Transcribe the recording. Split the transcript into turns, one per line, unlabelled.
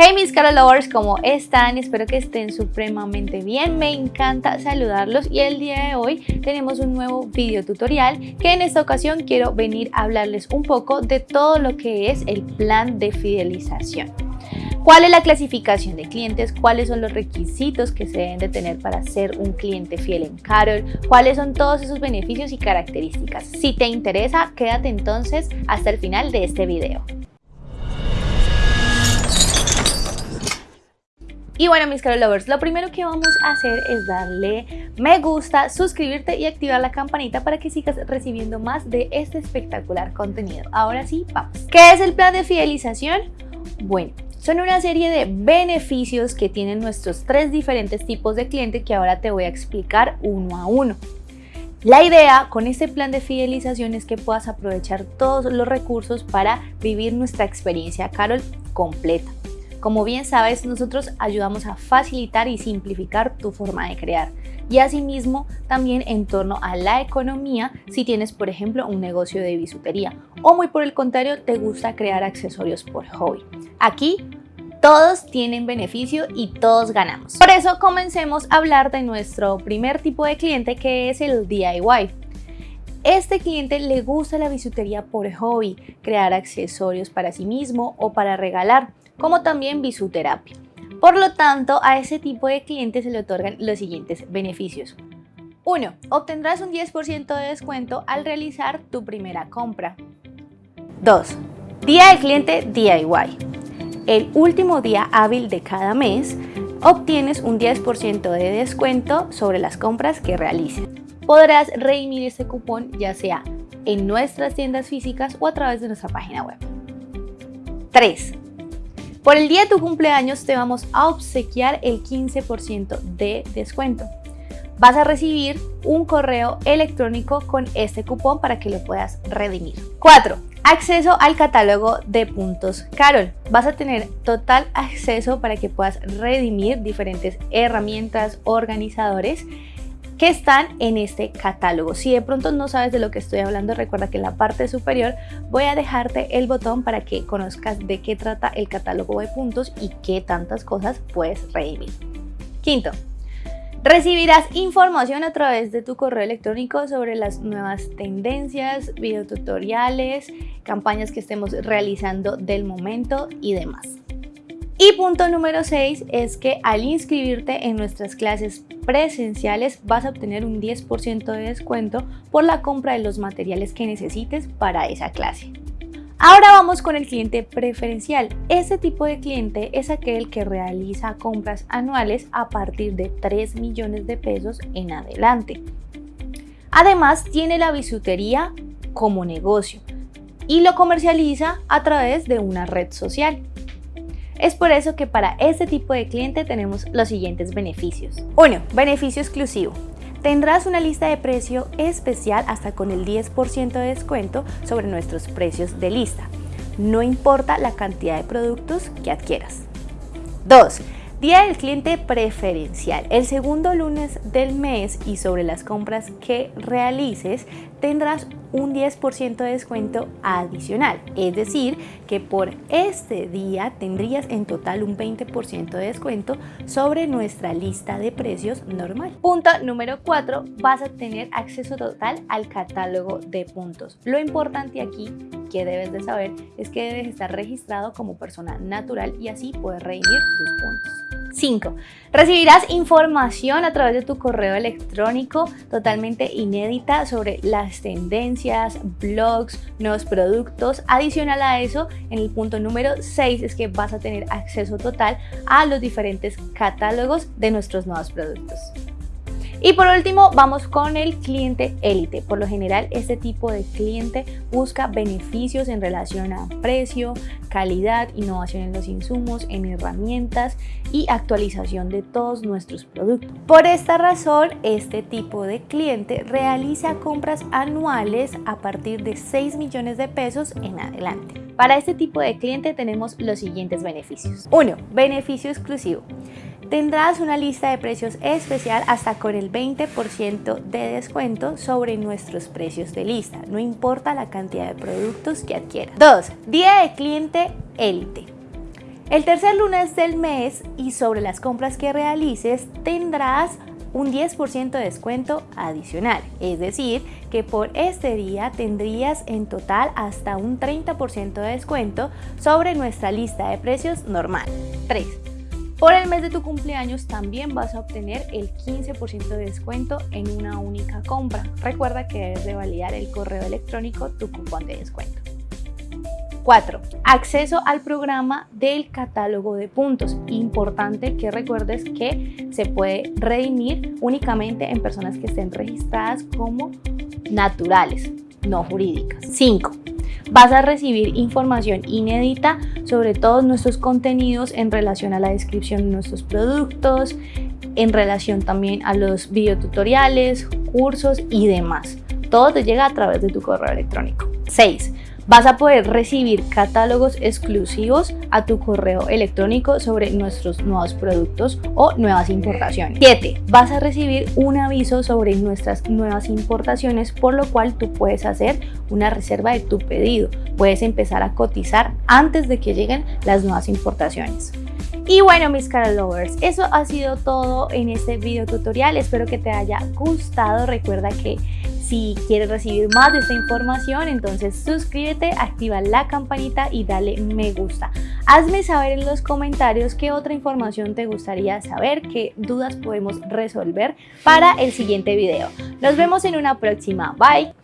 Hey mis Carol Lovers, ¿cómo están? Espero que estén supremamente bien, me encanta saludarlos y el día de hoy tenemos un nuevo video tutorial que en esta ocasión quiero venir a hablarles un poco de todo lo que es el plan de fidelización. ¿Cuál es la clasificación de clientes? ¿Cuáles son los requisitos que se deben de tener para ser un cliente fiel en Carol? ¿Cuáles son todos esos beneficios y características? Si te interesa, quédate entonces hasta el final de este video. Y bueno mis Carol Lovers, lo primero que vamos a hacer es darle me gusta, suscribirte y activar la campanita para que sigas recibiendo más de este espectacular contenido. Ahora sí, vamos. ¿Qué es el plan de fidelización? Bueno, son una serie de beneficios que tienen nuestros tres diferentes tipos de clientes que ahora te voy a explicar uno a uno. La idea con este plan de fidelización es que puedas aprovechar todos los recursos para vivir nuestra experiencia Carol completa. Como bien sabes, nosotros ayudamos a facilitar y simplificar tu forma de crear y asimismo también en torno a la economía si tienes por ejemplo un negocio de bisutería o muy por el contrario te gusta crear accesorios por hobby. Aquí todos tienen beneficio y todos ganamos. Por eso comencemos a hablar de nuestro primer tipo de cliente que es el DIY. Este cliente le gusta la bisutería por hobby, crear accesorios para sí mismo o para regalar como también bisuterapia. Por lo tanto, a ese tipo de clientes se le otorgan los siguientes beneficios. 1. Obtendrás un 10% de descuento al realizar tu primera compra. 2. Día del cliente DIY. El último día hábil de cada mes obtienes un 10% de descuento sobre las compras que realices. Podrás redimir este cupón ya sea en nuestras tiendas físicas o a través de nuestra página web. 3. Por el día de tu cumpleaños te vamos a obsequiar el 15% de descuento. Vas a recibir un correo electrónico con este cupón para que lo puedas redimir. 4. Acceso al catálogo de puntos Carol. Vas a tener total acceso para que puedas redimir diferentes herramientas, organizadores que están en este catálogo. Si de pronto no sabes de lo que estoy hablando, recuerda que en la parte superior voy a dejarte el botón para que conozcas de qué trata el catálogo de puntos y qué tantas cosas puedes redimir. Quinto, Recibirás información a través de tu correo electrónico sobre las nuevas tendencias, videotutoriales, campañas que estemos realizando del momento y demás. Y punto número 6 es que al inscribirte en nuestras clases presenciales vas a obtener un 10% de descuento por la compra de los materiales que necesites para esa clase. Ahora vamos con el cliente preferencial. Este tipo de cliente es aquel que realiza compras anuales a partir de 3 millones de pesos en adelante. Además tiene la bisutería como negocio y lo comercializa a través de una red social. Es por eso que para este tipo de cliente tenemos los siguientes beneficios. 1. Beneficio exclusivo. Tendrás una lista de precio especial hasta con el 10% de descuento sobre nuestros precios de lista. No importa la cantidad de productos que adquieras. 2. Día del cliente preferencial. El segundo lunes del mes y sobre las compras que realices tendrás un 10% de descuento adicional. Es decir, que por este día tendrías en total un 20% de descuento sobre nuestra lista de precios normal. Punto número 4. Vas a tener acceso total al catálogo de puntos. Lo importante aquí que debes de saber es que debes estar registrado como persona natural y así poder redimir tus puntos. 5. Recibirás información a través de tu correo electrónico totalmente inédita sobre las tendencias, blogs, nuevos productos. Adicional a eso, en el punto número 6 es que vas a tener acceso total a los diferentes catálogos de nuestros nuevos productos. Y por último, vamos con el cliente élite. Por lo general, este tipo de cliente busca beneficios en relación a precio, calidad, innovación en los insumos, en herramientas y actualización de todos nuestros productos. Por esta razón, este tipo de cliente realiza compras anuales a partir de 6 millones de pesos en adelante. Para este tipo de cliente tenemos los siguientes beneficios. 1. Beneficio exclusivo tendrás una lista de precios especial hasta con el 20% de descuento sobre nuestros precios de lista, no importa la cantidad de productos que adquieras. 2. Día de cliente élite. El tercer lunes del mes y sobre las compras que realices tendrás un 10% de descuento adicional, es decir, que por este día tendrías en total hasta un 30% de descuento sobre nuestra lista de precios normal. 3. Por el mes de tu cumpleaños también vas a obtener el 15% de descuento en una única compra. Recuerda que debes de validar el correo electrónico tu cupón de descuento. 4. Acceso al programa del catálogo de puntos. Importante que recuerdes que se puede redimir únicamente en personas que estén registradas como naturales, no jurídicas. 5. Vas a recibir información inédita sobre todos nuestros contenidos en relación a la descripción de nuestros productos, en relación también a los videotutoriales, cursos y demás. Todo te llega a través de tu correo electrónico. 6 vas a poder recibir catálogos exclusivos a tu correo electrónico sobre nuestros nuevos productos o nuevas importaciones. 7. Vas a recibir un aviso sobre nuestras nuevas importaciones, por lo cual tú puedes hacer una reserva de tu pedido. Puedes empezar a cotizar antes de que lleguen las nuevas importaciones. Y bueno mis cara lovers, eso ha sido todo en este video tutorial, espero que te haya gustado, recuerda que si quieres recibir más de esta información, entonces suscríbete, activa la campanita y dale me gusta. Hazme saber en los comentarios qué otra información te gustaría saber, qué dudas podemos resolver para el siguiente video. Nos vemos en una próxima. Bye.